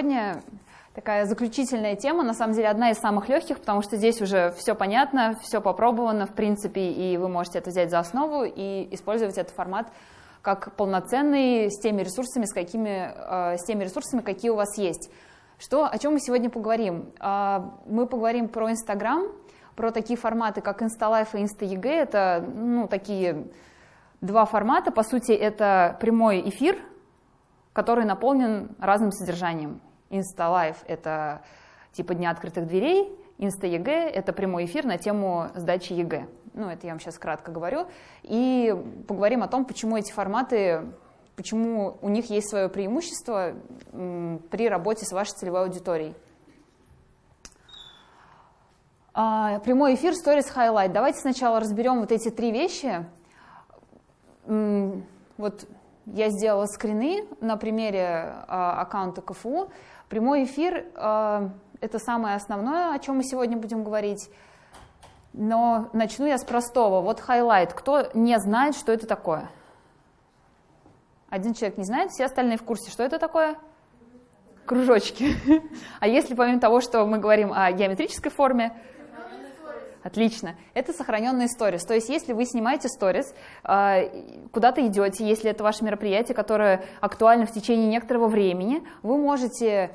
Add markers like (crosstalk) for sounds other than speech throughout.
Сегодня такая заключительная тема, на самом деле одна из самых легких, потому что здесь уже все понятно, все попробовано, в принципе, и вы можете это взять за основу и использовать этот формат как полноценный с теми ресурсами, с, какими, э, с теми ресурсами, какие у вас есть. Что, о чем мы сегодня поговорим? Э, мы поговорим про Инстаграм, про такие форматы, как InstaLife и InstaEG. Это ну, такие два формата. По сути, это прямой эфир, который наполнен разным содержанием. InstaLive — это типа Дня открытых дверей, InstaEG — это прямой эфир на тему сдачи ЕГЭ. Ну, это я вам сейчас кратко говорю. И поговорим о том, почему эти форматы, почему у них есть свое преимущество при работе с вашей целевой аудиторией. А, прямой эфир, Stories Highlight. Давайте сначала разберем вот эти три вещи. Вот я сделала скрины на примере а, аккаунта КФУ. Прямой эфир а, — это самое основное, о чем мы сегодня будем говорить. Но начну я с простого. Вот highlight. Кто не знает, что это такое? Один человек не знает, все остальные в курсе, что это такое? Кружочки. (laughs) А если помимо того, что мы говорим о геометрической форме, Отлично. Это сохраненные сторис. То есть если вы снимаете сторис, а, куда-то идете, если это ваше мероприятие, которое актуально в течение некоторого времени, вы можете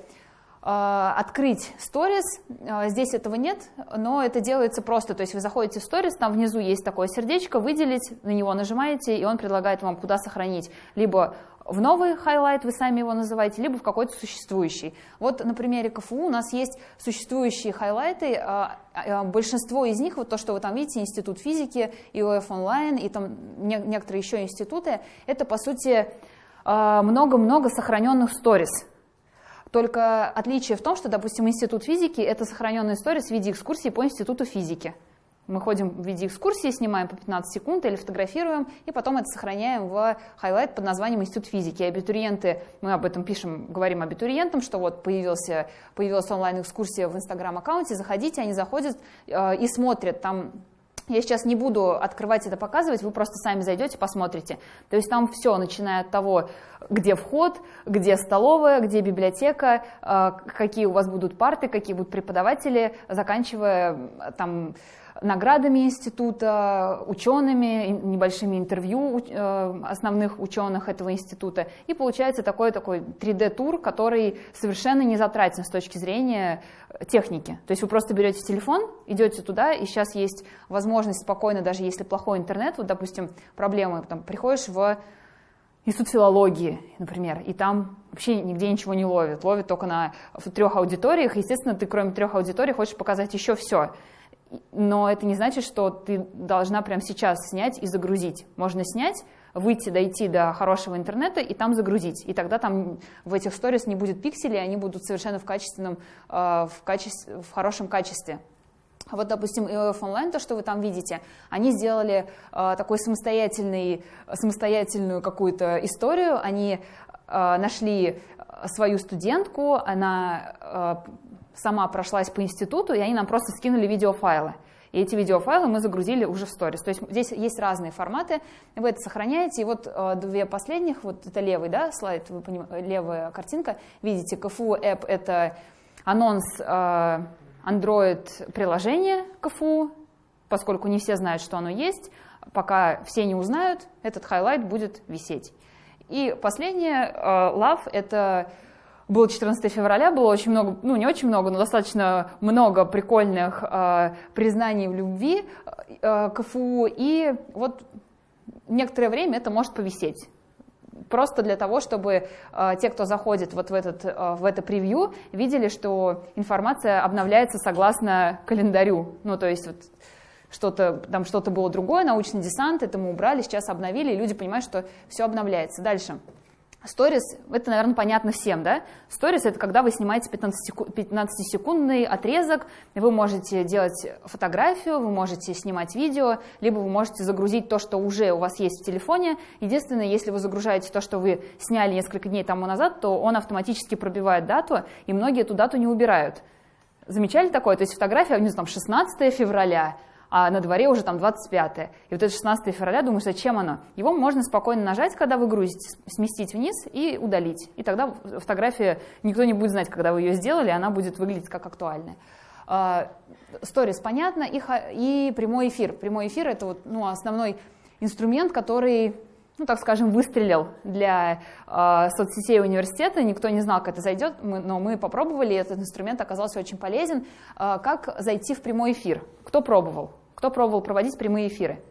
открыть сторис. А, здесь этого нет, но это делается просто. То есть вы заходите в сторис, там внизу есть такое сердечко, выделить, на него нажимаете, и он предлагает вам, куда сохранить. Либо в новый highlight, вы сами его называете, либо в какой-то существующий. Вот на примере КФУ у нас есть существующие highlight ы, а, большинство из них, вот то, что вы там видите, Институт физики, ИОФ онлайн и там некоторые еще институты, это по сути много-много сохраненных сторис. Только отличие в том, что, допустим, Институт физики — это сохраненные сторис в виде экскурсии по Институту физики. Мы ходим в виде экскурсии, снимаем по 15 секунд или фотографируем, и потом это сохраняем в highlight под названием Институт физики. И абитуриенты, мы об этом пишем, говорим абитуриентам, что вот появился, появилась онлайн-экскурсия в Инстаграм-аккаунте, заходите, они заходят э, и смотрят, там я сейчас не буду открывать это, показывать, вы просто сами зайдете, посмотрите. То есть там все, начиная от того, где вход, где столовая, где библиотека, э, какие у вас будут парты, какие будут преподаватели, заканчивая там наградами института, учеными, небольшими интервью э, основных ученых этого института. И получается такой, такой 3D-тур, который совершенно не затратен с точки зрения техники. То есть вы просто берете телефон, идете туда, и сейчас есть возможность спокойно, даже если плохой интернет, вот, допустим, проблемы, там, приходишь в институт филологии, например, и там вообще нигде ничего не ловит, ловит только на в трех аудиториях, естественно, ты кроме трех аудиторий хочешь показать еще все но это не значит, что ты должна прямо сейчас снять и загрузить. Можно снять, выйти, дойти до хорошего интернета и там загрузить. И тогда там в этих сторис не будет пикселей, они будут совершенно в, качественном, э, в, качестве, в хорошем качестве. Вот, допустим, EOF Online, то, что вы там видите, они сделали э, такой самостоятельный, самостоятельную какую-то историю. Они э, нашли свою студентку, она сама прошлась по институту, и они нам просто скинули видеофайлы. И эти видеофайлы мы загрузили уже в сторис. То есть здесь есть разные форматы, вы это сохраняете. И вот э, две последних, вот это левый да, слайд, вы понимаете, левая картинка, видите, КФУ App — это анонс э, Android приложения КФУ, поскольку не все знают, что оно есть, пока все не узнают, этот highlight будет висеть. И последнее, э, Love — это было 14 февраля, было очень много, ну не очень много, но достаточно много прикольных э, признаний в любви э, КФУ, и вот некоторое время это может повисеть. Просто для того, чтобы э, те, кто заходит вот в, этот, э, в это превью, видели, что информация обновляется согласно календарю. Ну, то есть вот что-то, там что-то было другое, научный десант, это мы убрали, сейчас обновили, и люди понимают, что все обновляется. Дальше. Сторис, это, наверное, понятно всем, да? Сторис — это когда вы снимаете 15-секундный отрезок, вы можете делать фотографию, вы можете снимать видео, либо вы можете загрузить то, что уже у вас есть в телефоне. Единственное, если вы загружаете то, что вы сняли несколько дней тому назад, то он автоматически пробивает дату, и многие эту дату не убирают. Замечали такое? То есть фотография, не знаю, там 16 февраля, а на дворе уже там 25 И вот это 16 февраля, думаешь, зачем оно? Его можно спокойно нажать, когда вы грузите, сместить вниз и удалить. И тогда фотография, никто не будет знать, когда вы ее сделали, она будет выглядеть как актуальная. А, сторис понятно, и, и прямой эфир. Прямой эфир это вот, ну, основной инструмент, который ну, так скажем, выстрелил для э, соцсетей университета. Никто не знал, как это зайдет, мы, но мы попробовали, и этот инструмент оказался очень полезен. Э, как зайти в прямой эфир? Кто пробовал? Кто пробовал проводить прямые эфиры?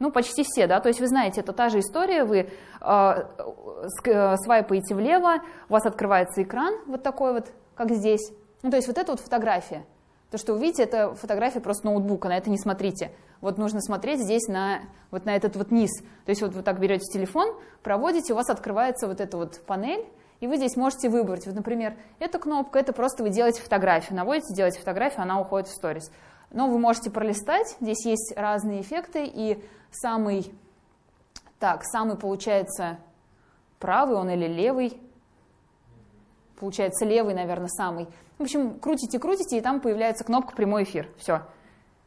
Ну, почти все, да, то есть вы знаете, это та же история, вы э, свайпаете влево, у вас открывается экран вот такой вот, как здесь. Ну, то есть вот это вот фотография. То, что вы видите, это фотография просто ноутбука, на это не смотрите. Вот нужно смотреть здесь на, вот на этот вот низ. То есть вот вы так берете телефон, проводите, у вас открывается вот эта вот панель, и вы здесь можете выбрать. Вот, например, эта кнопка, это просто вы делаете фотографию, наводите, делаете фотографию, она уходит в сторис. Но вы можете пролистать, здесь есть разные эффекты, и самый, так, самый получается правый он или левый, получается левый, наверное, самый. В общем, крутите, крутите, и там появляется кнопка «Прямой эфир». Все.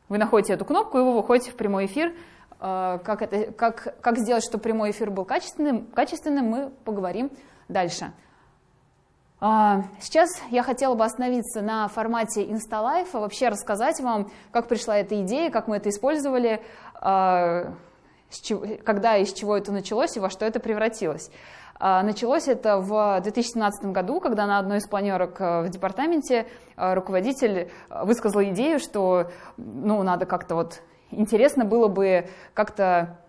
Вы находите эту кнопку, и вы выходите в прямой эфир. Э, как, это, как, как сделать, чтобы прямой эфир был качественным, качественным, мы поговорим дальше. А, сейчас я хотела бы остановиться на формате InstaLife, вообще рассказать вам, как пришла эта идея, как мы это использовали, а, когда и с чего это началось и во что это превратилось. А, началось это в 2017 году, когда на одной из планерок э, в департаменте э, руководитель высказал идею, что ну, надо как-то вот интересно было бы как-то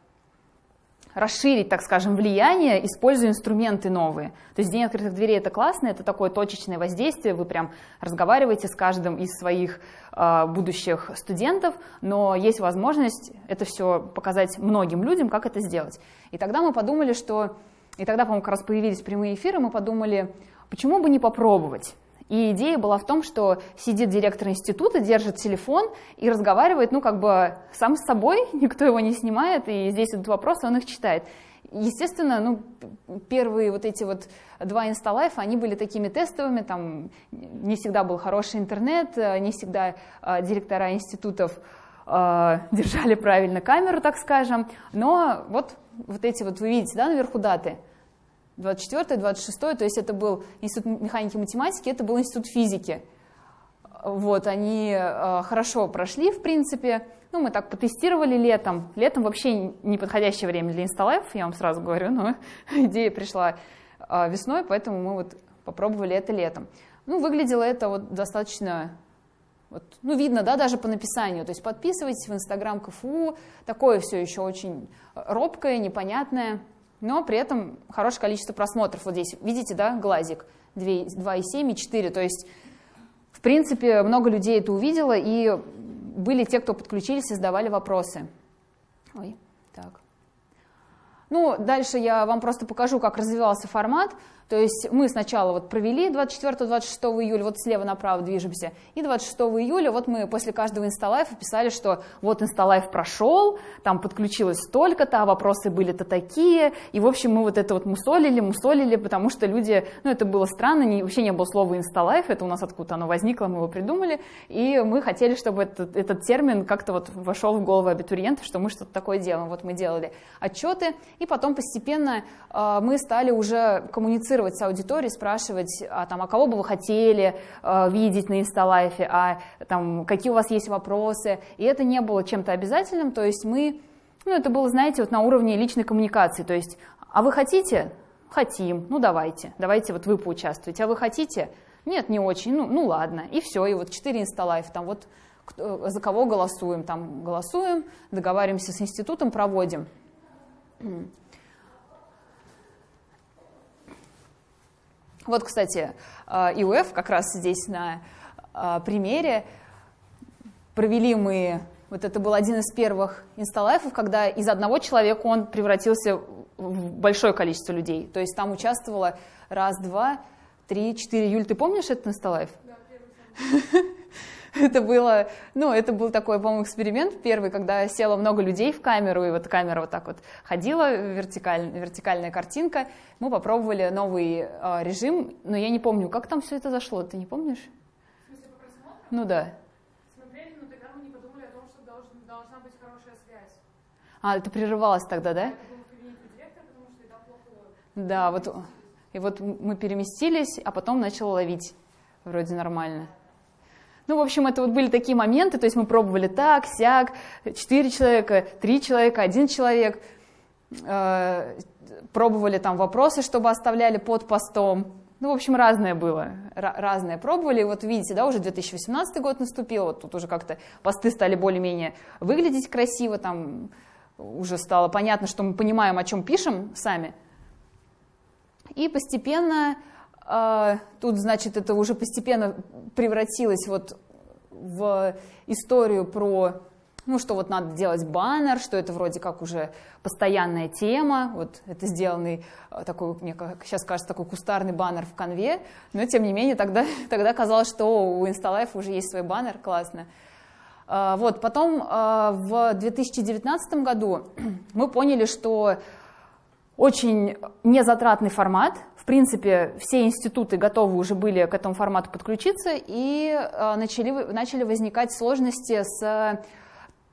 расширить, так скажем, влияние, используя инструменты новые. То есть День открытых дверей это классно, это такое точечное воздействие, вы прям разговариваете с каждым из своих э, будущих студентов, но есть возможность это все показать многим людям, как это сделать. И тогда мы подумали, что и тогда, по-моему, как раз появились прямые эфиры, мы подумали, почему бы не попробовать? И идея была в том, что сидит директор института, держит телефон и разговаривает, ну, как бы сам с собой, (laughs) никто его не снимает, и здесь идут вопросы, он их читает. Естественно, ну, первые вот эти вот два инсталайфа, они были такими тестовыми, там не всегда был хороший интернет, не всегда э, директора институтов э, (laughs) держали правильно камеру, так скажем, но вот, вот эти вот, вы видите, да, наверху даты – 24 26 то есть это был институт механики и математики, это был институт физики. Вот, они э, хорошо прошли, в принципе. Ну, мы так потестировали летом. Летом вообще неподходящее время для инсталлайф, я вам сразу говорю, но (laughs) идея пришла э, весной, поэтому мы вот попробовали это летом. Ну, выглядело это вот достаточно, вот, ну, видно, да, даже по написанию. То есть подписывайтесь в Инстаграм КФУ, такое все еще очень робкое, непонятное но при этом хорошее количество просмотров. Вот здесь, видите, да, глазик 2,7 и 4, то есть, в принципе, много людей это увидело, и были те, кто подключились и задавали вопросы. Ой, так. Ну, дальше я вам просто покажу, как развивался формат. То есть мы сначала вот провели 24-26 июля, вот слева направо движемся, и 26 июля вот мы после каждого инсталайфа писали, что вот инсталайф прошел, там подключилось столько-то, а вопросы были-то такие, и в общем мы вот это вот мусолили, мусолили, потому что люди, ну это было странно, не, вообще не было слова инсталайф, это у нас откуда оно возникло, мы его придумали, и мы хотели, чтобы этот, этот термин как-то вот вошел в голову абитуриентов, что мы что-то такое делаем. Вот мы делали отчеты, и потом постепенно э, мы стали уже коммуницировать коммуницировать с аудиторией, спрашивать, а, там, а кого бы вы хотели э, видеть на инсталайфе, а там, какие у вас есть вопросы. И это не было чем-то обязательным, то есть мы, ну, это было, знаете, вот на уровне личной коммуникации, то есть, а вы хотите? Хотим, ну давайте, давайте вот вы поучаствуете, а вы хотите? Нет, не очень, ну, ну ладно, и все, и вот 4 инсталайф, там вот за кого голосуем, там голосуем, договариваемся с институтом, проводим. Вот, кстати, э, ИУФ как раз здесь на э, примере. Провели мы, вот это был один из первых инсталайфов, когда из одного человека он превратился в большое количество людей. То есть там участвовало раз, два, три, четыре. Юль, ты помнишь этот инсталайф? Да, первый. (laughs) (laughs) это было, ну, это был такой, по-моему, эксперимент первый, когда село много людей в камеру, и вот камера вот так вот ходила, вертикаль, вертикальная картинка. Мы попробовали новый э, режим, но я не помню, как там все это зашло, ты не помнишь? В смысле, по Ну да. Смотрели, но тогда мы не подумали о том, что должен, должна А, это прерывалось тогда, да? Да, вот, и вот мы переместились, а потом начала ловить. Вроде нормально. Ну, в общем, это вот были такие моменты, то есть мы пробовали так, сяк, четыре человека, три человека, один человек. Э, пробовали там вопросы, чтобы оставляли под постом. Ну, в общем, разное было, разное пробовали. Вот видите, да, уже 2018 год наступил, вот тут уже как-то посты стали более-менее выглядеть красиво, там уже стало понятно, что мы понимаем, о чем пишем сами. И постепенно, тут, значит, это уже постепенно превратилось вот в историю про ну, что вот надо делать баннер, что это вроде как уже постоянная тема, вот это сделанный э, такой, мне сейчас кажется, такой кустарный баннер в конве, но тем не менее тогда, (laughs) тогда казалось, что у InstaLife уже есть свой баннер, классно. А, вот, потом а, в 2019 году (clears throat) мы поняли, что очень незатратный формат, принципе, все институты готовы уже были к этому формату подключиться, и а, начали, начали возникать сложности с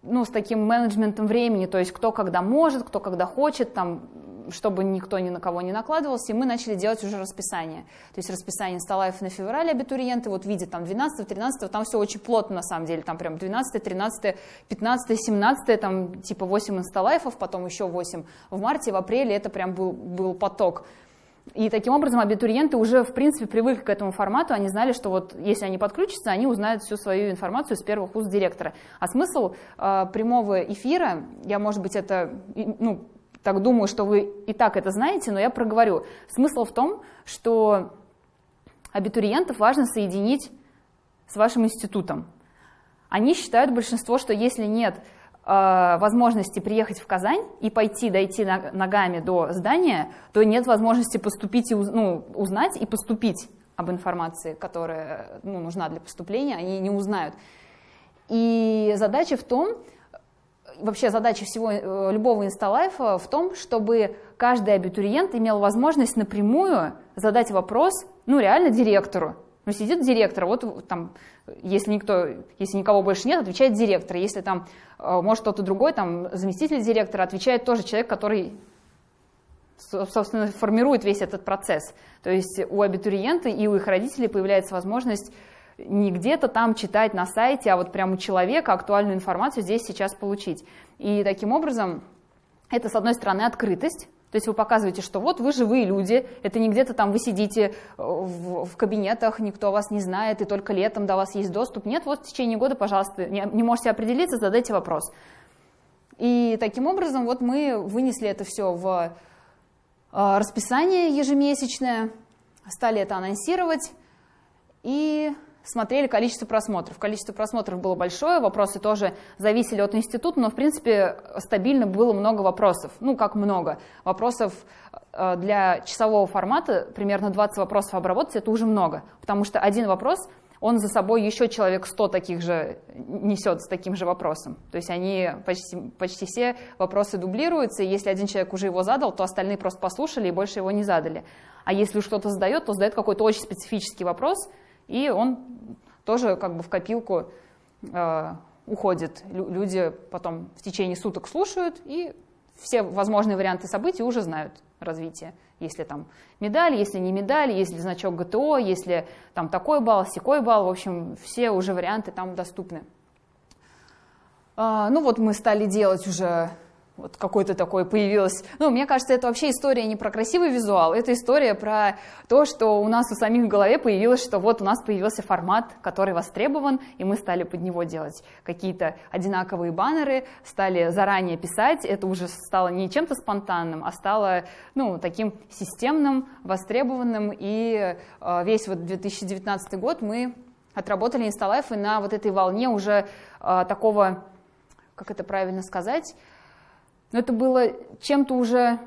ну, с таким менеджментом времени, то есть кто когда может, кто когда хочет, там, чтобы никто ни на кого не накладывался, и мы начали делать уже расписание. То есть расписание инсталлаев на феврале абитуриенты, вот видят там 12, 13, там все очень плотно на самом деле, там прям 12, 13, 15, 17, там типа 8 инсталлайфов, потом еще 8 в марте, в апреле это прям был, был поток. И таким образом абитуриенты уже, в принципе, привыкли к этому формату, они знали, что вот если они подключатся, они узнают всю свою информацию с первых уст директора. А смысл э, прямого эфира, я, может быть, это, ну, так думаю, что вы и так это знаете, но я проговорю. Смысл в том, что абитуриентов важно соединить с вашим институтом. Они считают большинство, что если нет возможности приехать в Казань и пойти, дойти ногами до здания, то нет возможности поступить и ну, узнать и поступить об информации, которая ну, нужна для поступления, они не узнают. И задача в том, вообще задача всего э, любого инсталайфа в том, чтобы каждый абитуриент имел возможность напрямую задать вопрос, ну реально директору. Ну сидит директор, вот там если, никто, если никого больше нет, отвечает директор. Если там, э, может, кто-то другой, там, заместитель директора, отвечает тоже человек, который, собственно, формирует весь этот процесс. То есть у абитуриента и у их родителей появляется возможность не где-то там читать на сайте, а вот прямо у человека актуальную информацию здесь сейчас получить. И таким образом это, с одной стороны, открытость, то есть вы показываете, что вот вы живые люди, это не где-то там вы сидите э, в, в кабинетах, никто вас не знает, и только летом до вас есть доступ. Нет, вот в течение года, пожалуйста, не, не можете определиться, задайте вопрос. И таким образом вот мы вынесли это все в э, расписание ежемесячное, стали это анонсировать, и смотрели количество просмотров. Количество просмотров было большое, вопросы тоже зависели от института, но, в принципе, стабильно было много вопросов. Ну, как много. Вопросов э, для часового формата, примерно 20 вопросов обработать, это уже много. Потому что один вопрос, он за собой еще человек 100 таких же несет с таким же вопросом. То есть они почти, почти все вопросы дублируются, и если один человек уже его задал, то остальные просто послушали и больше его не задали. А если что-то задает, то задает какой-то очень специфический вопрос – и он тоже как бы в копилку э, уходит. Люди потом в течение суток слушают и все возможные варианты событий уже знают развитие. Если там медаль, если не медаль, если значок ГТО, если там такой балл, секой балл, в общем, все уже варианты там доступны. А, ну вот мы стали делать уже вот какой-то такой появилось. Ну, мне кажется, это вообще история не про красивый визуал, это история про то, что у нас у самих в голове появилось, что вот у нас появился формат, который востребован, и мы стали под него делать какие-то одинаковые баннеры, стали заранее писать, это уже стало не чем-то спонтанным, а стало, ну, таким системным, востребованным, и э, весь вот 2019 год мы отработали инсталайфы на вот этой волне уже э, такого, как это правильно сказать, но это было чем-то уже,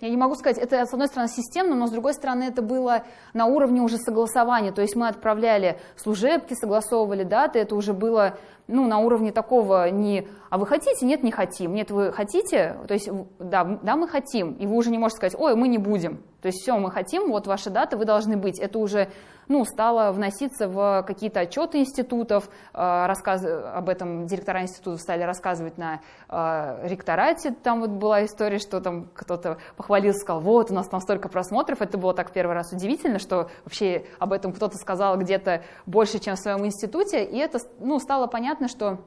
я не могу сказать, это с одной стороны системно, но с другой стороны это было на уровне уже согласования, то есть мы отправляли служебки, согласовывали даты, это уже было ну, на уровне такого не «а вы хотите?» «Нет, не хотим». «Нет, вы хотите?» То есть «да, да, мы хотим». И вы уже не можете сказать «ой, мы не будем». То есть все, мы хотим, вот ваши даты, вы должны быть. Это уже ну, стало вноситься в какие-то отчеты институтов, э, рассказ... об этом директора институтов стали рассказывать на э, ректорате. Там вот была история, что там кто-то похвалился, сказал, вот, у нас там столько просмотров. Это было так первый раз удивительно, что вообще об этом кто-то сказал где-то больше, чем в своем институте. И это ну, стало понятно, что,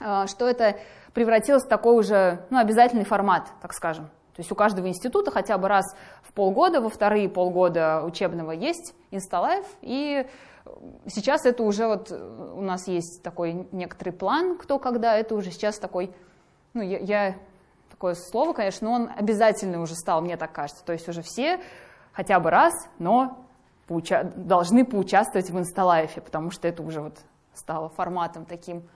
э, что это превратилось в такой уже ну, обязательный формат, так скажем. То есть у каждого института хотя бы раз в полгода, во вторые полгода учебного есть Инсталайф, и сейчас это уже вот у нас есть такой некоторый план, кто когда, это уже сейчас такой, ну я, я такое слово, конечно, но он обязательный уже стал, мне так кажется. То есть уже все хотя бы раз, но поуча должны поучаствовать в Инсталайфе, потому что это уже вот стало форматом таким,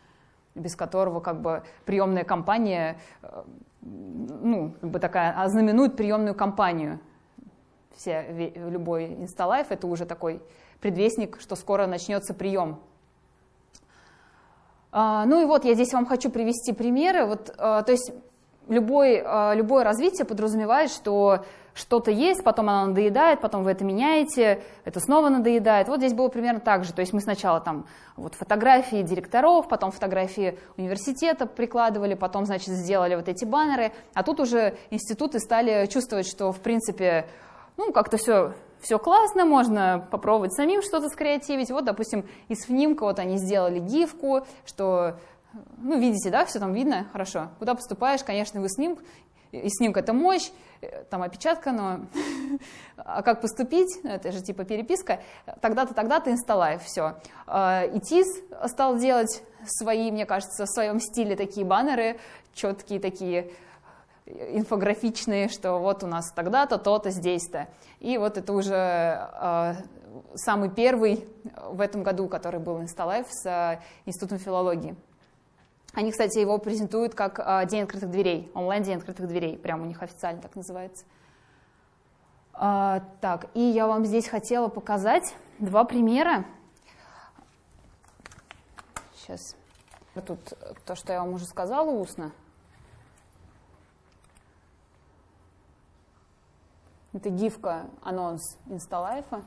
без которого как бы приемная кампания э, ну, как бы такая, ознаменует приемную кампанию. Все, любой инсталайф — это уже такой предвестник, что скоро начнется прием. А, ну и вот я здесь вам хочу привести примеры. Вот, а, то есть любой, а, любое развитие подразумевает, что что-то есть, потом оно надоедает, потом вы это меняете, это снова надоедает. Вот здесь было примерно так же. То есть мы сначала там вот фотографии директоров, потом фотографии университета прикладывали, потом, значит, сделали вот эти баннеры. А тут уже институты стали чувствовать, что, в принципе, ну, как-то все все классно, можно попробовать самим что-то скреативить. Вот, допустим, из снимка вот они сделали гифку, что, ну, видите, да, все там видно, хорошо. Куда поступаешь, конечно, вы снимок, и снимка это мощь, там опечатка, но (laughs) а как поступить, ну, это же типа переписка, тогда-то, тогда-то инсталайв, все. А, и ТИС стал делать свои, мне кажется, в своем стиле такие баннеры, четкие такие, инфографичные, что вот у нас тогда-то, то-то, здесь-то. И вот это уже э, самый первый в этом году, который был Инсталайф с э, Институтом филологии. Они, кстати, его презентуют как а, День открытых дверей, онлайн-день открытых дверей, прямо у них официально так называется. А, так, и я вам здесь хотела показать два примера. Сейчас. Тут то, что я вам уже сказала устно. Это гифка, анонс инсталайфа.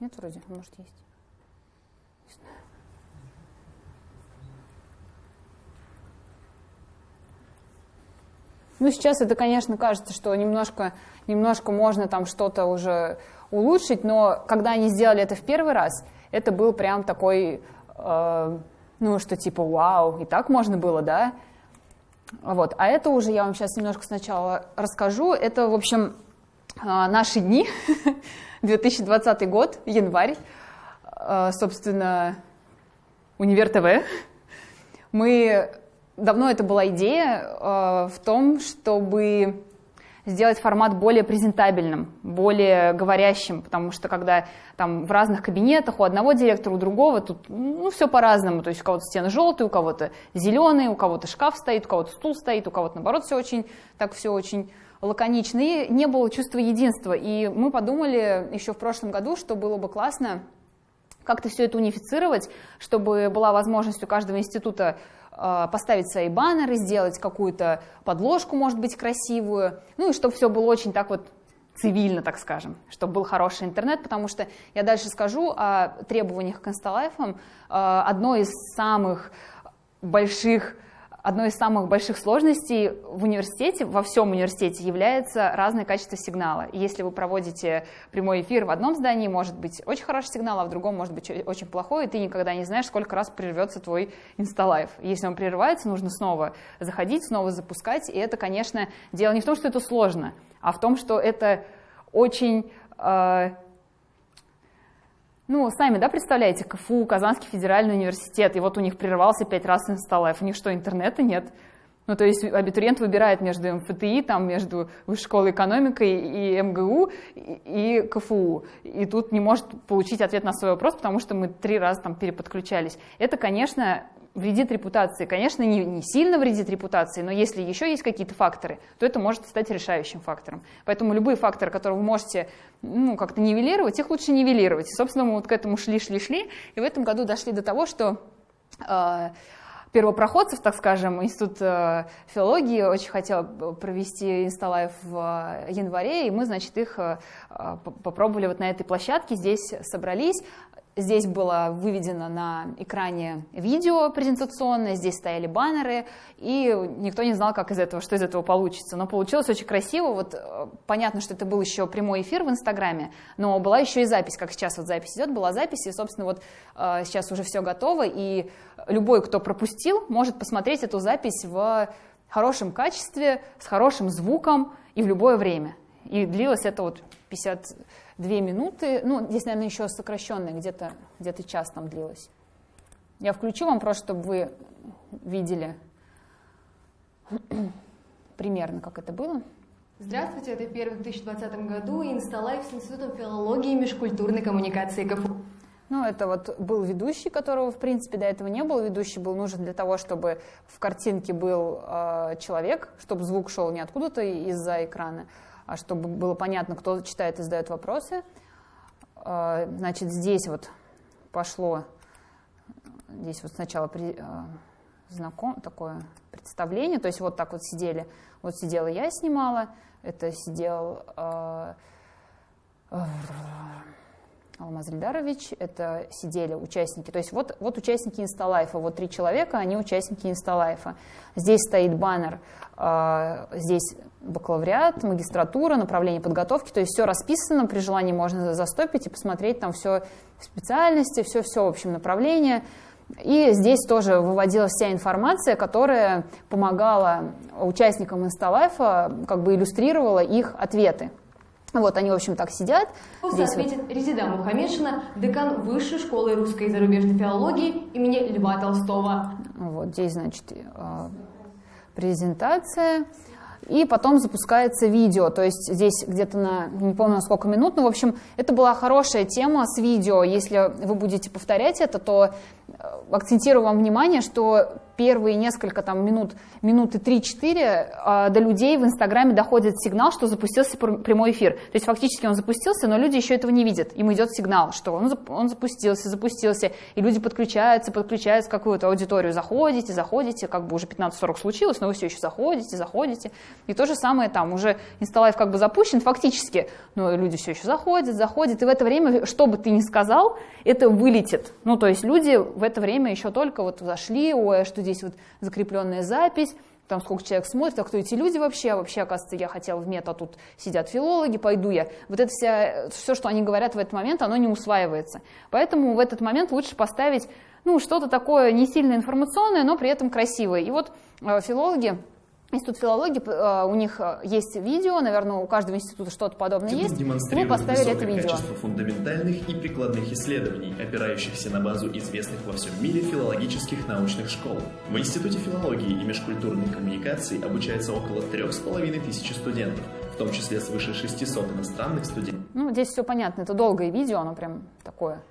Нет, вроде, может, есть. Ну, сейчас это, конечно, кажется, что немножко, немножко можно там что-то уже улучшить, но когда они сделали это в первый раз, это был прям такой, э, ну, что типа, вау, и так можно было, да? Вот. А это уже я вам сейчас немножко сначала расскажу. Это, в общем, э, наши дни, (laughs) 2020 год, январь, э, собственно, Универ ТВ. Мы давно это была идея э, в том, чтобы сделать формат более презентабельным, более говорящим, потому что когда там в разных кабинетах у одного директора, у другого, тут ну, все по-разному, то есть у кого-то стены желтые, у кого-то зеленые, у кого-то шкаф стоит, у кого-то стул стоит, у кого-то наоборот все очень, так все очень лаконично, и не было чувства единства. И мы подумали еще в прошлом году, что было бы классно как-то все это унифицировать, чтобы была возможность у каждого института поставить свои баннеры, сделать какую-то подложку, может быть, красивую, ну и чтобы все было очень так вот цивильно, так скажем, чтобы был хороший интернет, потому что я дальше скажу о требованиях к инсталайфам. А, одно из самых больших одной из самых больших сложностей в университете, во всем университете, является разное качество сигнала. И если вы проводите прямой эфир в одном здании, может быть очень хороший сигнал, а в другом может быть очень плохой, и ты никогда не знаешь, сколько раз прервется твой инсталайв. Если он прерывается, нужно снова заходить, снова запускать, и это, конечно, дело не в том, что это сложно, а в том, что это очень э, ну, сами, да, представляете, КФУ, Казанский федеральный университет, и вот у них прервался пять раз инсталлайф, у них что, интернета нет? Ну, то есть абитуриент выбирает между МФТИ, там, между Высшей школой экономикой и МГУ, и, и КФУ. И тут не может получить ответ на свой вопрос, потому что мы три раза там переподключались. Это, конечно, вредит репутации. Конечно, не, не сильно вредит репутации, но если еще есть какие-то факторы, то это может стать решающим фактором. Поэтому любые факторы, которые вы можете ну, как-то нивелировать, их лучше нивелировать. Собственно, мы вот к этому шли-шли-шли, и в этом году дошли до того, что первопроходцев, так скажем, Институт филологии очень хотел провести инсталайв в январе, и мы, значит, их попробовали вот на этой площадке, здесь собрались. Здесь было выведено на экране видео презентационное, здесь стояли баннеры, и никто не знал, как из этого, что из этого получится. Но получилось очень красиво. Вот э, понятно, что это был еще прямой эфир в Инстаграме, но была еще и запись, как сейчас вот запись идет, была запись, и, собственно, вот э, сейчас уже все готово, и любой, кто пропустил, может посмотреть эту запись в хорошем качестве, с хорошим звуком и в любое время. И длилось это вот 50 две минуты, ну, здесь, наверное, еще сокращенное, где-то где, -то, час там длилось. Я включу вам просто, чтобы вы видели (clears throat) примерно, как это было. Здравствуйте, это первый в 2020 году Insta Live с Институтом филологии и межкультурной коммуникации КФУ. Ну, это вот был ведущий, которого, в принципе, до этого не было. Ведущий был нужен для того, чтобы в картинке был э, человек, чтобы звук шел не откуда-то из-за экрана, чтобы было понятно, кто читает и задает вопросы. А, значит, здесь вот пошло, здесь вот сначала при, а, знаком, такое представление, то есть вот так вот сидели, вот сидела я снимала, это сидел Алмаз Ильдарович, это сидели участники, то есть вот, вот участники Инсталайфа, вот три человека, они участники Инсталайфа. Здесь стоит баннер, э, здесь бакалавриат, магистратура, направление подготовки, то есть все расписано, при желании можно застопить и посмотреть там все специальности, все-все, в общем, направление. И здесь тоже выводилась вся информация, которая помогала участникам Инсталайфа, как бы иллюстрировала их ответы. Вот они, в общем, так сидят. Здесь ответит вот. Резида Мухамедшина, декан Высшей школы русской и зарубежной филологии имени Льва Толстого. Вот здесь, значит, э, презентация и потом запускается видео, то есть здесь где-то на, не помню на сколько минут, но, в общем, это была хорошая тема с видео, если вы будете повторять это, то э, акцентирую вам внимание, что первые несколько там минут, минуты 3-4 а, до людей в Инстаграме доходит сигнал, что запустился прямой эфир. То есть фактически он запустился, но люди еще этого не видят. Им идет сигнал, что он, он запустился, запустился, и люди подключаются, подключаются какую-то аудиторию. Заходите, заходите, как бы уже 15.40 случилось, но вы все еще заходите, заходите. И то же самое там, уже инсталайв как бы запущен фактически, но люди все еще заходят, заходят, и в это время, что бы ты ни сказал, это вылетит. Ну, то есть люди в это время еще только вот зашли, ой, а что здесь вот закрепленная запись, там сколько человек смотрит, а кто эти люди вообще, а вообще, оказывается, я хотела в мета, тут сидят филологи, пойду я. Вот это вся, все, что они говорят в этот момент, оно не усваивается. Поэтому в этот момент лучше поставить ну, что-то такое не сильно информационное, но при этом красивое. И вот э, филологи Институт филологии, э, у них э, есть видео, наверное, у каждого института что-то подобное есть. Мы поставили это видео. качество фундаментальных и прикладных исследований, опирающихся на базу известных во всем мире филологических научных школ. В Институте филологии и межкультурной коммуникации обучается около трех с половиной тысячи студентов, в том числе свыше 600 иностранных студентов. Ну, здесь все понятно, это долгое видео, оно прям такое,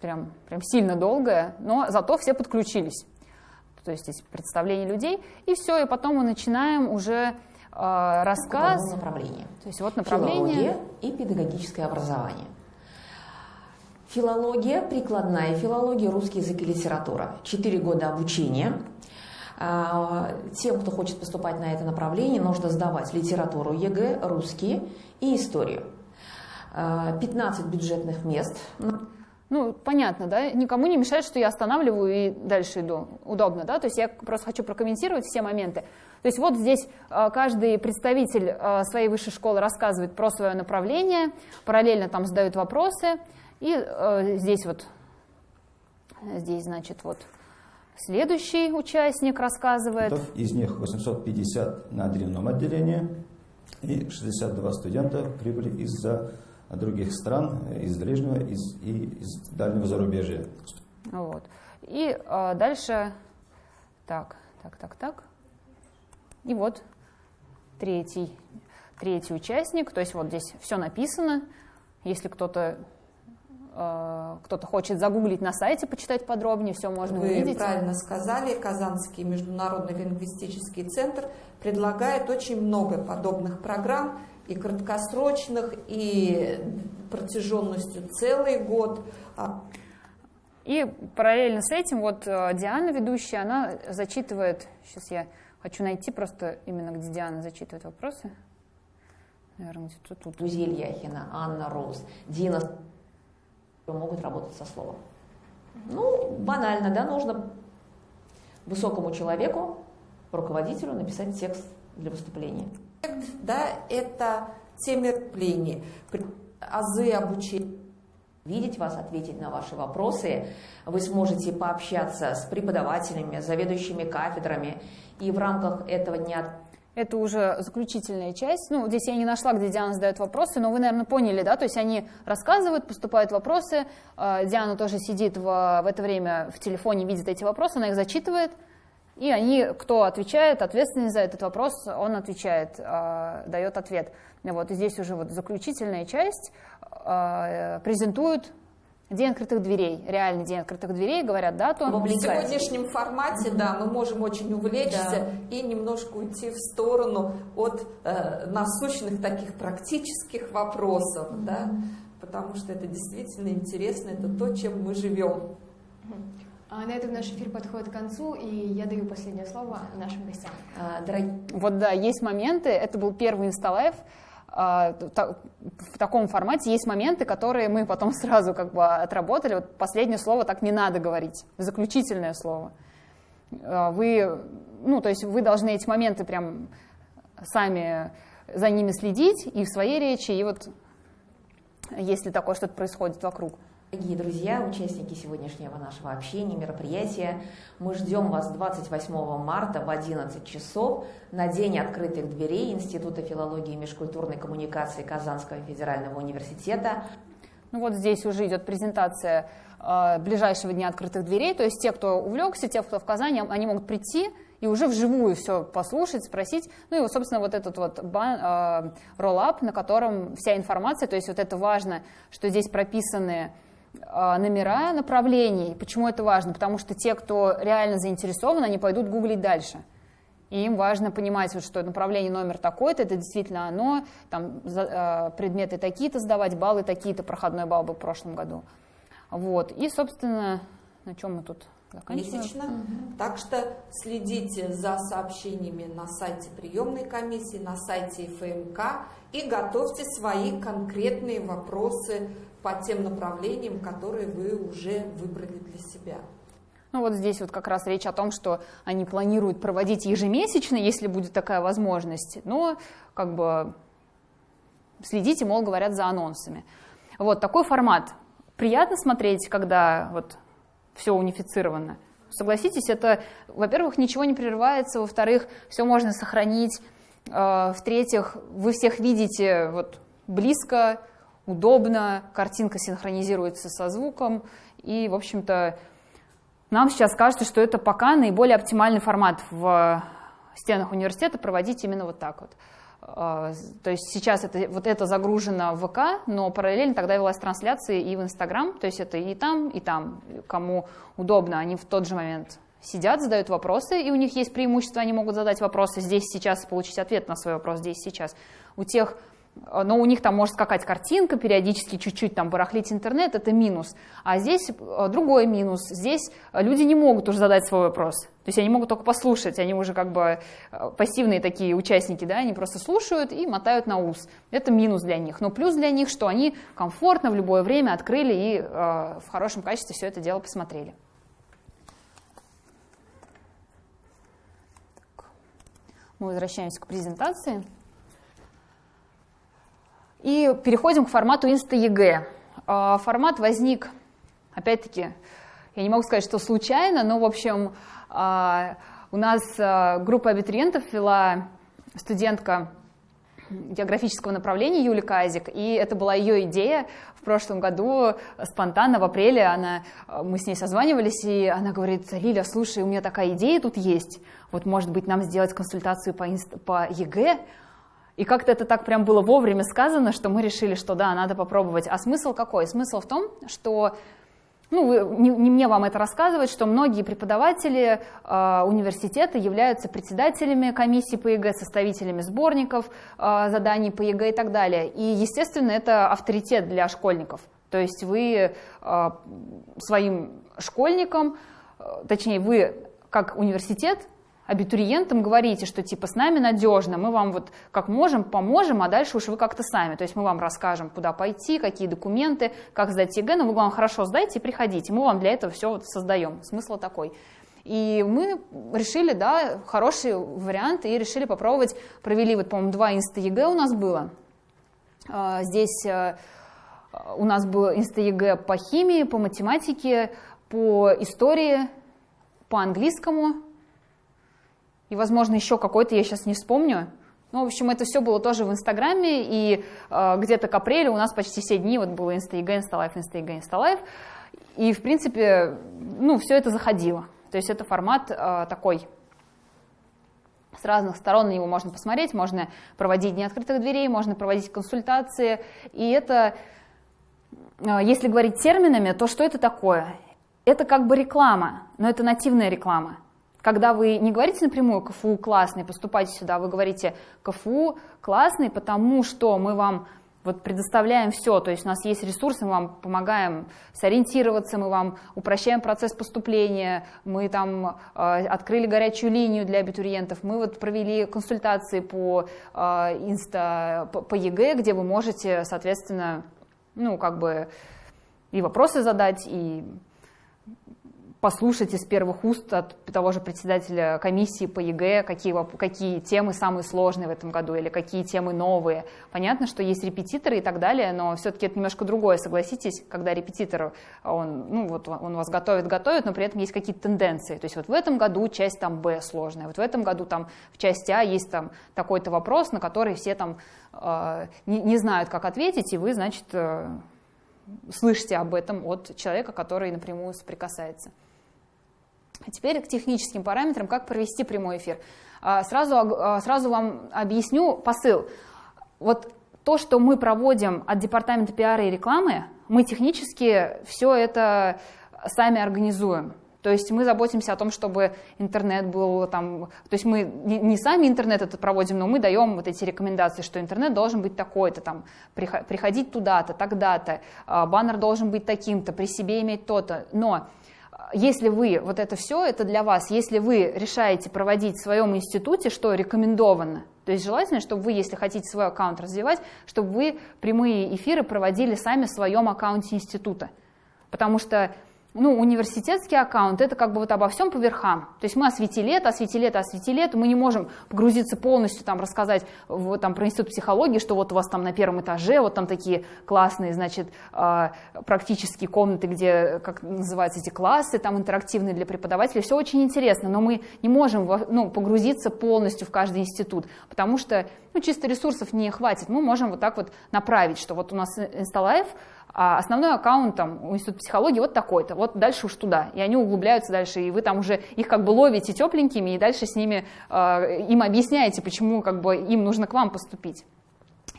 прям, прям сильно долгое, но зато все подключились то есть здесь представление людей, и все, и потом мы начинаем уже э, рассказ. направление. То есть вот направление. Филология и педагогическое образование. Филология, прикладная филология, русский язык и литература. Четыре года обучения. А, тем, кто хочет поступать на это направление, нужно сдавать литературу ЕГЭ, русский и историю. 15 а, бюджетных мест. Ну, понятно, да, никому не мешает, что я останавливаю и дальше иду. Удобно, да, то есть я просто хочу прокомментировать все моменты. То есть вот здесь э, каждый представитель э, своей высшей школы рассказывает про свое направление, параллельно там задают вопросы, и э, здесь вот, здесь, значит, вот следующий участник рассказывает. Из них 850 на дневном отделении, и 62 студента прибыли из-за других стран, из ближнего из, и из дальнего зарубежья. Вот. И э, дальше, так, так, так, так. И вот третий, третий участник, то есть вот здесь все написано. Если кто-то э, кто-то хочет загуглить на сайте, почитать подробнее, все можно Вы увидеть. Вы правильно сказали, Казанский международный лингвистический центр предлагает очень много подобных программ, и краткосрочных, и протяженностью целый год. А И параллельно с этим вот э, Диана, ведущая, она зачитывает, сейчас я хочу найти просто именно, где Диана зачитывает вопросы. Наверное, где-то тут. Гузель Яхина, Анна Роуз, Дина могут работать со словом. Ну, банально, да, нужно высокому человеку, руководителю написать текст для выступления. Да, это те мероприятия, азы обучения видеть вас, ответить на ваши вопросы. Вы сможете пообщаться с преподавателями, заведующими кафедрами. И в рамках этого дня это уже заключительная часть. Ну, здесь я не нашла, где Диана задает вопросы, но вы, наверное, поняли, да? То есть они рассказывают, поступают вопросы. А, Диана тоже сидит в, в это время в телефоне, видит эти вопросы, она их зачитывает. И они, кто отвечает, ответственный за этот вопрос, он отвечает, а, дает ответ. Вот, и здесь уже вот заключительная часть. А, презентуют День открытых дверей, реальный день открытых дверей, говорят дату. В сегодняшнем формате, да, мы можем очень увлечься да. и немножко уйти в сторону от э, насущных таких практических вопросов, mm-hmm. да, потому что это действительно интересно, это то, чем мы живем. А на этом наш эфир подходит к концу, и я даю последнее слово нашим гостям. А, дорогие... Вот да, есть моменты, это был первый инсталайв, а, в таком формате есть моменты, которые мы потом (laughs) сразу как бы отработали. Вот последнее слово так не надо говорить, заключительное слово. А, вы, ну, то есть вы должны эти моменты прям сами за ними следить и в своей речи, и вот если такое что-то происходит вокруг. Дорогие друзья, участники сегодняшнего нашего общения, мероприятия, мы ждем вас 28 марта в 11 часов на День открытых дверей Института филологии и межкультурной коммуникации Казанского федерального университета. Ну вот здесь уже идет презентация э, ближайшего Дня открытых дверей, то есть те, кто увлекся, те, кто в Казани, они могут прийти и уже вживую все послушать, спросить. Ну и, собственно, вот этот вот э, роллап, на котором вся информация, то есть вот это важно, что здесь прописаны а, номера направлений. Почему это важно? Потому что те, кто реально заинтересован, они пойдут гуглить дальше. И им важно понимать, вот, что направление номер такой-то, это действительно оно, там за, э, предметы такие-то сдавать, баллы такие-то, проходной балл был в прошлом году. Вот. И, собственно, на чем мы тут месячно. Угу. Так что следите за сообщениями на сайте приемной комиссии, на сайте ФМК и готовьте свои конкретные вопросы по тем направлениям, которые вы уже выбрали для себя. Ну вот здесь вот как раз речь о том, что они планируют проводить ежемесячно, если будет такая возможность, но как бы следите, мол, говорят, за анонсами. Вот такой формат. Приятно смотреть, когда вот все унифицировано. Согласитесь, это, во-первых, ничего не прерывается, во-вторых, все можно сохранить, э, в-третьих, вы всех видите вот близко, удобно, картинка синхронизируется со звуком, и, в общем-то, нам сейчас кажется, что это пока наиболее оптимальный формат в стенах университета проводить именно вот так вот. А, то есть сейчас это, вот это загружено в ВК, но параллельно тогда велась трансляция и в Инстаграм, то есть это и там, и там, кому удобно, они в тот же момент сидят, задают вопросы, и у них есть преимущество, они могут задать вопросы здесь, сейчас, получить ответ на свой вопрос здесь, сейчас. У тех Э, но у них там может скакать картинка, периодически чуть-чуть там барахлить интернет, это минус. А здесь э, другой минус. Здесь люди не могут уже задать свой вопрос. То есть они могут только послушать, они уже как бы э, пассивные такие участники, да, они просто слушают и мотают на ус. Это минус для них. Но плюс для них, что они комфортно в любое время открыли и э, в хорошем качестве все это дело посмотрели. Мы возвращаемся к презентации. И переходим к формату Инста-ЕГЭ. А, формат возник, опять-таки, я не могу сказать, что случайно, но, в общем, а, у нас а, группа абитуриентов вела студентка географического направления Юлия Казик, и это была ее идея в прошлом году, спонтанно, в апреле, она, мы с ней созванивались, и она говорит, Лиля, слушай, у меня такая идея тут есть, вот, может быть, нам сделать консультацию по, инст... по ЕГЭ, и как-то это так прям было вовремя сказано, что мы решили, что да, надо попробовать. А смысл какой? Смысл в том, что ну, не, не мне вам это рассказывать, что многие преподаватели э, университета являются председателями комиссии по ЕГЭ, составителями сборников э, заданий по ЕГЭ и так далее. И, естественно, это авторитет для школьников. То есть вы э, своим школьникам, точнее вы как университет абитуриентам говорите, что типа с нами надежно, мы вам вот как можем поможем, а дальше уж вы как-то сами. То есть мы вам расскажем, куда пойти, какие документы, как сдать ЕГЭ, но вы, главное, хорошо сдайте и приходите. Мы вам для этого все вот создаем. Смысл такой. И мы решили, да, хороший вариант, и решили попробовать. Провели, вот, по-моему, два инста-ЕГЭ у нас было. А, здесь э, у нас был инста-ЕГЭ по химии, по математике, по истории, по английскому, и, возможно, еще какой-то я сейчас не вспомню. Ну, в общем, это все было тоже в Инстаграме, и э, где-то к апрелю у нас почти все дни вот было Инста-ЕГЭ, Insta Live, Инста-ЕГЭ, Insta Live. И, в принципе, ну, все это заходило. То есть это формат э, такой, с разных сторон на него можно посмотреть, можно проводить дни открытых дверей, можно проводить консультации. И это, э, если говорить терминами, то что это такое? Это как бы реклама, но это нативная реклама. Когда вы не говорите напрямую КФУ классный, поступайте сюда, вы говорите КФУ классный, потому что мы вам вот предоставляем все, то есть у нас есть ресурсы, мы вам помогаем сориентироваться, мы вам упрощаем процесс поступления, мы там э, открыли горячую линию для абитуриентов, мы вот провели консультации по э, инста, по, по ЕГЭ, где вы можете, соответственно, ну, как бы и вопросы задать, и послушать из первых уст от того же председателя комиссии по ЕГЭ, какие, какие темы самые сложные в этом году или какие темы новые. Понятно, что есть репетиторы и так далее, но все-таки это немножко другое, согласитесь, когда репетитор, он, ну, вот он вас готовит, готовит, но при этом есть какие-то тенденции. То есть вот в этом году часть там Б сложная, вот в этом году там в части А есть там такой-то вопрос, на который все там э, не, не знают, как ответить, и вы, значит, э, слышите об этом от человека, который напрямую соприкасается. А теперь к техническим параметрам, как провести прямой эфир. А, сразу, а, сразу вам объясню посыл. Вот то, что мы проводим от департамента пиара и рекламы, мы технически все это сами организуем. То есть мы заботимся о том, чтобы интернет был там, то есть мы не, сами интернет это проводим, но мы даем вот эти рекомендации, что интернет должен быть такой-то, там, приходить туда-то, тогда-то, баннер должен быть таким-то, при себе иметь то-то. Но если вы, вот это все, это для вас, если вы решаете проводить в своем институте, что рекомендовано, то есть желательно, чтобы вы, если хотите свой аккаунт развивать, чтобы вы прямые эфиры проводили сами в своем аккаунте института. Потому что ну, университетский аккаунт, это как бы вот обо всем по верхам. То есть мы осветили это, осветили это, осветили это, мы не можем погрузиться полностью, там, рассказать вот, там, про институт психологии, что вот у вас там на первом этаже, вот там такие классные, значит, э, практические комнаты, где, как называются эти классы, там интерактивные для преподавателей, все очень интересно, но мы не можем ну, погрузиться полностью в каждый институт, потому что ну, чисто ресурсов не хватит. Мы можем вот так вот направить, что вот у нас Инсталайф, а основной аккаунт там у Института психологии вот такой-то, вот дальше уж туда. И они углубляются дальше, и вы там уже их как бы ловите тепленькими, и дальше с ними, э, им объясняете, почему как бы им нужно к вам поступить.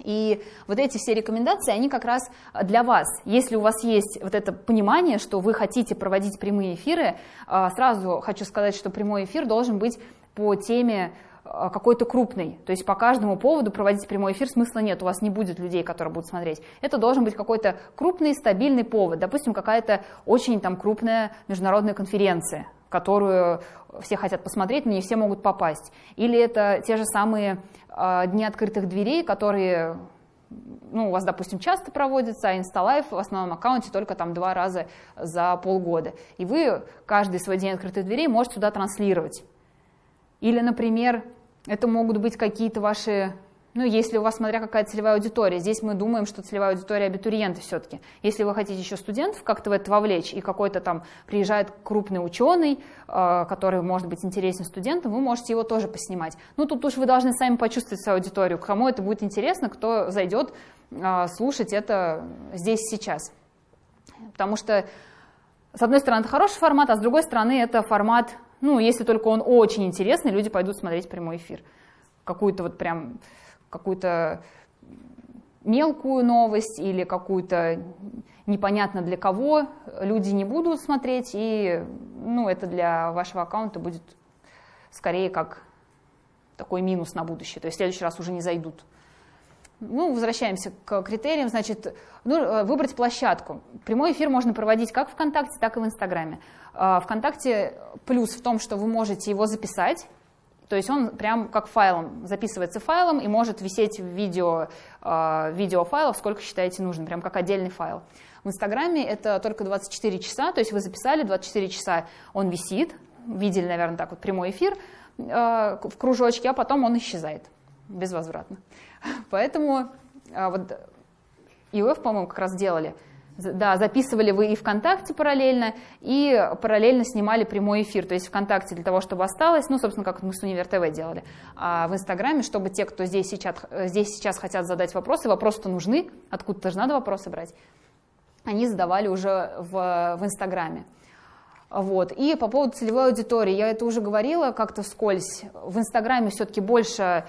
И вот эти все рекомендации, они как раз для вас. Если у вас есть вот это понимание, что вы хотите проводить прямые эфиры, э, сразу хочу сказать, что прямой эфир должен быть по теме а, какой-то крупный. То есть по каждому поводу проводить прямой эфир смысла нет, у вас не будет людей, которые будут смотреть. Это должен быть какой-то крупный, стабильный повод. Допустим, какая-то очень там крупная международная конференция, которую все хотят посмотреть, но не все могут попасть. Или это те же самые э, дни открытых дверей, которые ну, у вас, допустим, часто проводятся, а Инсталайф в основном аккаунте только там два раза за полгода. И вы каждый свой день открытых дверей можете сюда транслировать. Или, например, это могут быть какие-то ваши, ну, если у вас, смотря какая целевая аудитория, здесь мы думаем, что целевая аудитория абитуриенты все-таки. Если вы хотите еще студентов как-то в это вовлечь, и какой-то там приезжает крупный ученый, э, который может быть интересен студентам, вы можете его тоже поснимать. Ну, тут уж вы должны сами почувствовать свою аудиторию, кому это будет интересно, кто зайдет э, слушать это здесь сейчас. Потому что, с одной стороны, это хороший формат, а с другой стороны, это формат ну, если только он очень интересный, люди пойдут смотреть прямой эфир. Какую-то вот прям, какую-то мелкую новость или какую-то непонятно для кого люди не будут смотреть, и ну, это для вашего аккаунта будет скорее как такой минус на будущее, то есть в следующий раз уже не зайдут. Ну, возвращаемся к критериям. Значит, ну, э, выбрать площадку. Прямой эфир можно проводить как ВКонтакте, так и в Инстаграме. А, ВКонтакте плюс в том, что вы можете его записать, то есть он прям как файлом, записывается файлом и может висеть в видео, э, видеофайлов, сколько считаете нужным, прям как отдельный файл. В Инстаграме это только 24 часа, то есть вы записали, 24 часа он висит, видели, наверное, так вот прямой эфир э, в кружочке, а потом он исчезает безвозвратно. (laughs) Поэтому э, вот ИОФ, по-моему, как раз делали – да, записывали вы и ВКонтакте параллельно, и параллельно снимали прямой эфир. То есть ВКонтакте для того, чтобы осталось, ну, собственно, как мы с Универ ТВ делали, а в Инстаграме, чтобы те, кто здесь сейчас, здесь сейчас хотят задать вопросы, вопросы-то нужны, откуда-то же надо вопросы брать, они задавали уже в, в Инстаграме. Вот. И по поводу целевой аудитории, я это уже говорила как-то вскользь, в Инстаграме все-таки больше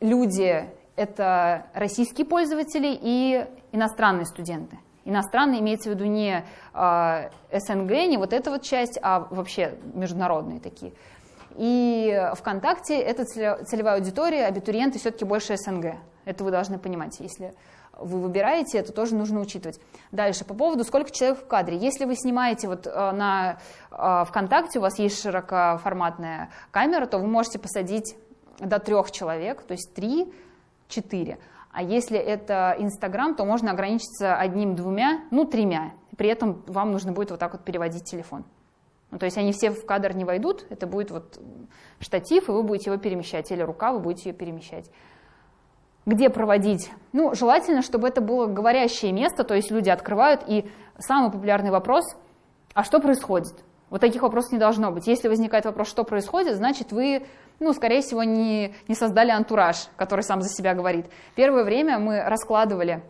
люди — это российские пользователи и иностранные студенты. Иностранные имеется в виду не э, СНГ, не вот эта вот часть, а вообще международные такие. И ВКонтакте это целевая аудитория, абитуриенты все-таки больше СНГ. Это вы должны понимать. Если вы выбираете, это тоже нужно учитывать. Дальше, по поводу сколько человек в кадре. Если вы снимаете вот э, на э, ВКонтакте, у вас есть широкоформатная камера, то вы можете посадить до трех человек, то есть три, четыре. А если это Инстаграм, то можно ограничиться одним-двумя, ну, тремя. При этом вам нужно будет вот так вот переводить телефон. Ну, то есть они все в кадр не войдут, это будет вот штатив, и вы будете его перемещать, или рука, вы будете ее перемещать. Где проводить? Ну, желательно, чтобы это было говорящее место, то есть люди открывают, и самый популярный вопрос, а что происходит? Вот таких вопросов не должно быть. Если возникает вопрос, что происходит, значит, вы ну, скорее всего, не, не создали антураж, который сам за себя говорит. Первое время мы раскладывали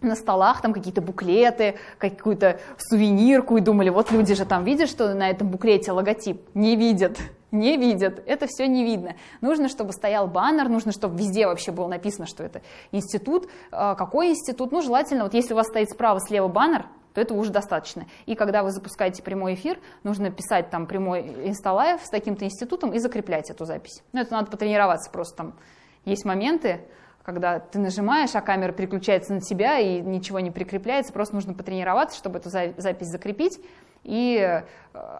на столах там какие-то буклеты, какую-то сувенирку и думали, вот люди же там видят, что на этом буклете логотип. Не видят, не видят, это все не видно. Нужно, чтобы стоял баннер, нужно, чтобы везде вообще было написано, что это институт. А, какой институт? Ну, желательно, вот если у вас стоит справа-слева баннер, то этого уже достаточно. И когда вы запускаете прямой эфир, нужно писать там прямой инсталайв с таким-то институтом и закреплять эту запись. Ну, это надо потренироваться просто там. Есть моменты, когда ты нажимаешь, а камера переключается на тебя и ничего не прикрепляется, просто нужно потренироваться, чтобы эту запись закрепить, и э,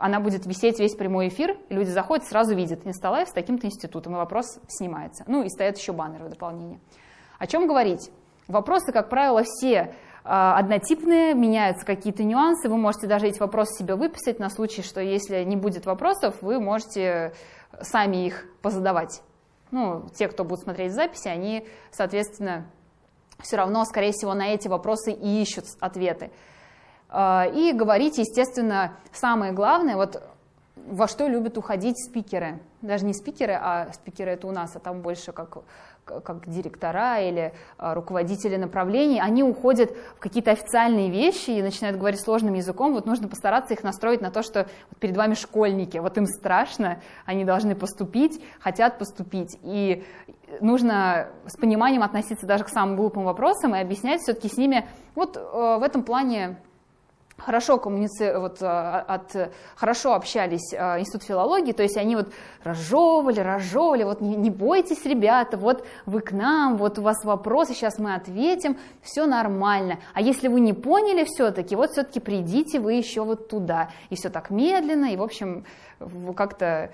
она будет висеть весь прямой эфир, люди заходят, сразу видят инсталайв с таким-то институтом, и вопрос снимается. Ну и стоят еще баннеры в дополнение. О чем говорить? Вопросы, как правило, все однотипные, меняются какие-то нюансы, вы можете даже эти вопросы себе выписать на случай, что если не будет вопросов, вы можете сами их позадавать. Ну, те, кто будут смотреть записи, они, соответственно, все равно, скорее всего, на эти вопросы и ищут ответы. А, и говорить, естественно, самое главное, вот во что любят уходить спикеры. Даже не спикеры, а спикеры это у нас, а там больше как как директора или а, руководители направлений, они уходят в какие-то официальные вещи и начинают говорить сложным языком, вот нужно постараться их настроить на то, что перед вами школьники, вот им страшно, они должны поступить, хотят поступить, и нужно с пониманием относиться даже к самым глупым вопросам и объяснять все-таки с ними, вот э, в этом плане хорошо коммуници... вот, а, от... хорошо общались а, Институт филологии, то есть они вот разжевывали, разжевывали, вот не, не бойтесь, ребята, вот вы к нам, вот у вас вопросы, сейчас мы ответим, все нормально. А если вы не поняли все-таки, вот все-таки придите вы еще вот туда. И все так медленно, и, в общем, как-то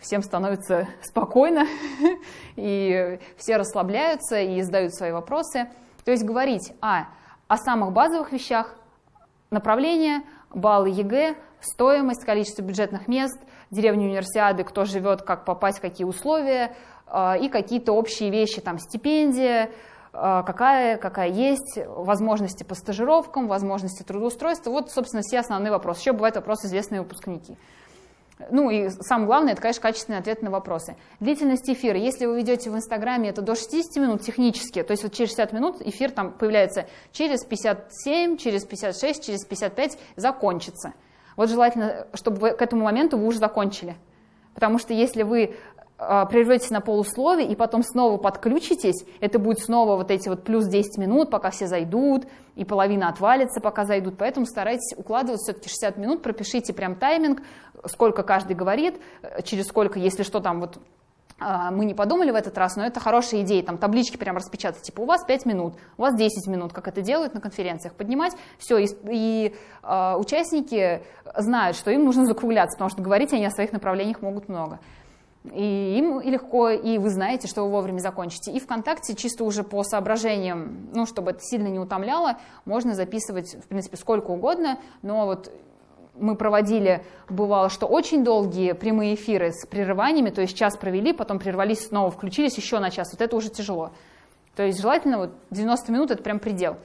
всем становится (laughs) спокойно, (laughs) и все расслабляются и задают свои вопросы. То есть говорить а, о самых базовых вещах, направления, баллы ЕГЭ, стоимость, количество бюджетных мест, Деревня Универсиады, кто живет, как попасть, какие условия, а, и какие-то общие вещи, там стипендия, а, какая, какая есть, возможности по стажировкам, возможности трудоустройства. Вот, собственно, все основные вопросы. Еще бывают вопросы известные выпускники. Ну и самое главное, это, конечно, качественный ответ на вопросы. Длительность эфира. Если вы ведете в Инстаграме, это до 60 минут технически, то есть вот через 60 минут эфир там появляется через 57, через 56, через 55 закончится. Вот желательно, чтобы вы, к этому моменту вы уже закончили. Потому что если вы а, прерветесь на полусловие и потом снова подключитесь, это будет снова вот эти вот плюс 10 минут, пока все зайдут, и половина отвалится, пока зайдут. Поэтому старайтесь укладывать все-таки 60 минут, пропишите прям тайминг, сколько каждый говорит, через сколько, если что там вот а, мы не подумали в этот раз, но это хорошая идея, там таблички прям распечатать, типа у вас 5 минут, у вас 10 минут, как это делают на конференциях, поднимать, все, и, и э, участники знают, что им нужно закругляться, потому что говорить они о своих направлениях могут много. И им легко, и вы знаете, что вы вовремя закончите. И ВКонтакте чисто уже по соображениям, ну, чтобы это сильно не утомляло, можно записывать, в принципе, сколько угодно, но вот мы проводили, бывало, что очень долгие прямые эфиры с прерываниями, то есть час провели, потом прервались, снова включились еще на час. Вот это уже тяжело. То есть желательно вот 90 минут – это прям предел.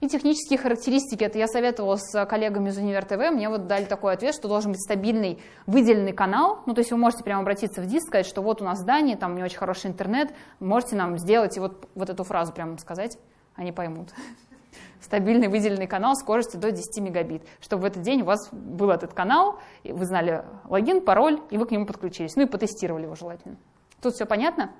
И технические характеристики, это я советовала с коллегами из Универ ТВ, мне вот дали такой ответ, что должен быть стабильный выделенный канал, ну то есть вы можете прямо обратиться в диск, сказать, что вот у нас здание, там не очень хороший интернет, можете нам сделать и вот, вот эту фразу прямо сказать, они поймут (laughs) стабильный выделенный канал скоростью до 10 мегабит, чтобы в этот день у вас был этот канал, вы знали логин, пароль, и вы к нему подключились. Ну и потестировали его желательно. Тут все понятно?